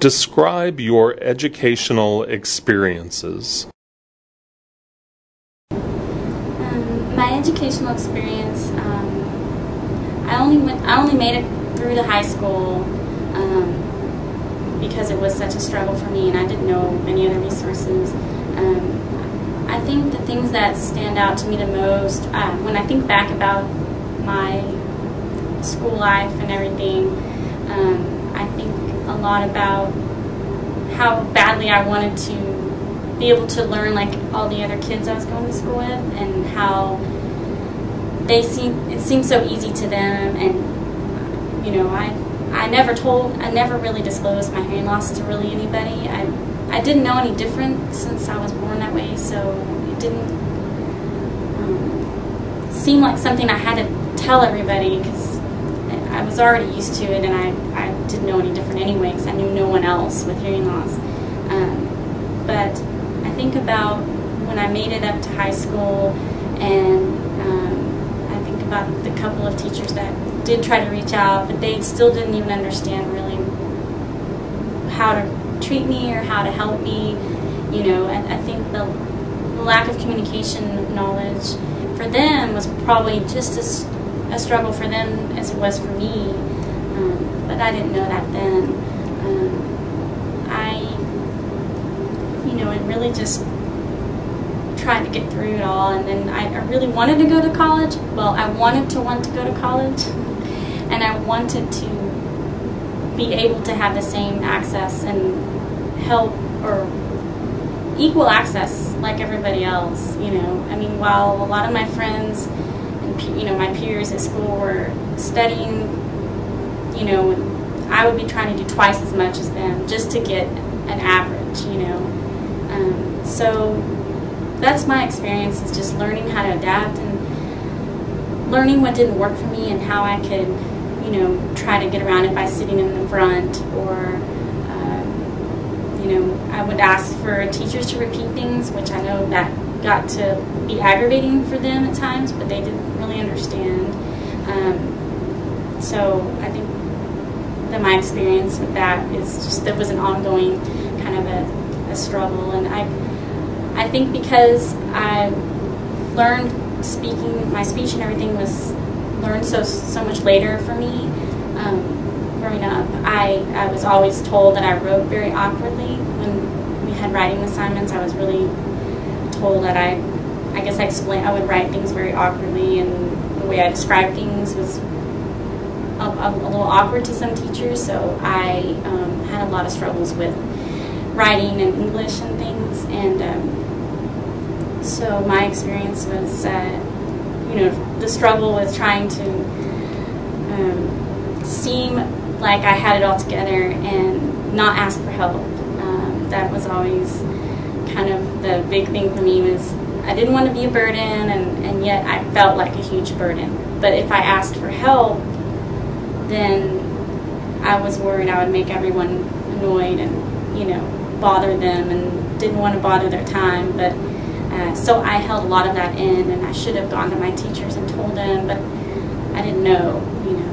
Describe your educational experiences. Um, my educational experience, um, I only went, I only made it through to high school um, because it was such a struggle for me, and I didn't know any other resources. Um, I think the things that stand out to me the most uh, when I think back about my school life and everything, um, I think a lot about how badly I wanted to be able to learn like all the other kids I was going to school with, and how they seem it seemed so easy to them, and you know I I never told I never really disclosed my hearing loss to really anybody. I I didn't know any different since I was born that way, so it didn't um, seem like something I had to tell everybody because I was already used to it and I, I didn't know any different anyway because I knew no one else with hearing loss. Um, but I think about when I made it up to high school and um, I think about the couple of teachers that did try to reach out, but they still didn't even understand really how to treat me or how to help me. You know, I, I think the, the lack of communication knowledge for them was probably just as a struggle for them as it was for me. Um, but I didn't know that then. Um, I, you know, and really just tried to get through it all. And then I, I really wanted to go to college. Well, I wanted to want to go to college, and I wanted to be able to have the same access and help or equal access like everybody else. You know, I mean, while a lot of my friends and, you know, my peers at school were studying, you know, I would be trying to do twice as much as them just to get an average, you know. Um, so that's my experience is just learning how to adapt and learning what didn't work for me and how I could, you know, try to get around it by sitting in the front or, um, you know, I would ask for teachers to repeat things, which I know that got to be aggravating for them at times, but they didn't really understand. Um, so I think that my experience with that is just that was an ongoing kind of a, a struggle, and I I think because I learned speaking, my speech and everything was learned so so much later for me. Um, growing up, I, I was always told that I wrote very awkwardly when we had writing assignments. I was really told that I, I guess I explain, I would write things very awkwardly, and the way I described things was a, a, little awkward to some teachers. So I um, had a lot of struggles with writing and English and things, and um, so my experience was, uh, you know, the struggle with trying to um, seem like I had it all together and not ask for help. Um, that was always kind of the big thing for me was I didn't want to be a burden, and, and yet I felt like a huge burden. But if I asked for help, then I was worried I would make everyone annoyed and, you know, bother them and didn't want to bother their time. But uh, so I held a lot of that in, and I should have gone to my teachers and told them, but I didn't know, you know.